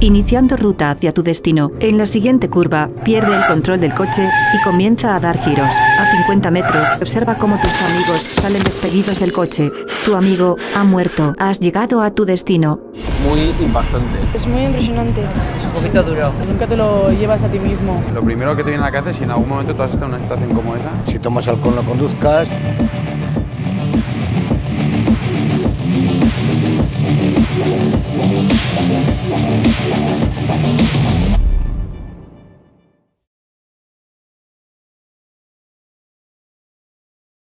Iniciando ruta hacia tu destino, en la siguiente curva pierde el control del coche y comienza a dar giros. A 50 metros, observa cómo tus amigos salen despedidos del coche. Tu amigo ha muerto. Has llegado a tu destino. Muy impactante. Es muy impresionante. Es un poquito duro. Nunca te lo llevas a ti mismo. Lo primero que te viene a la cabeza es si en algún momento tú has estado en una situación como esa. Si tomas alcohol no conduzcas. We'll be right back.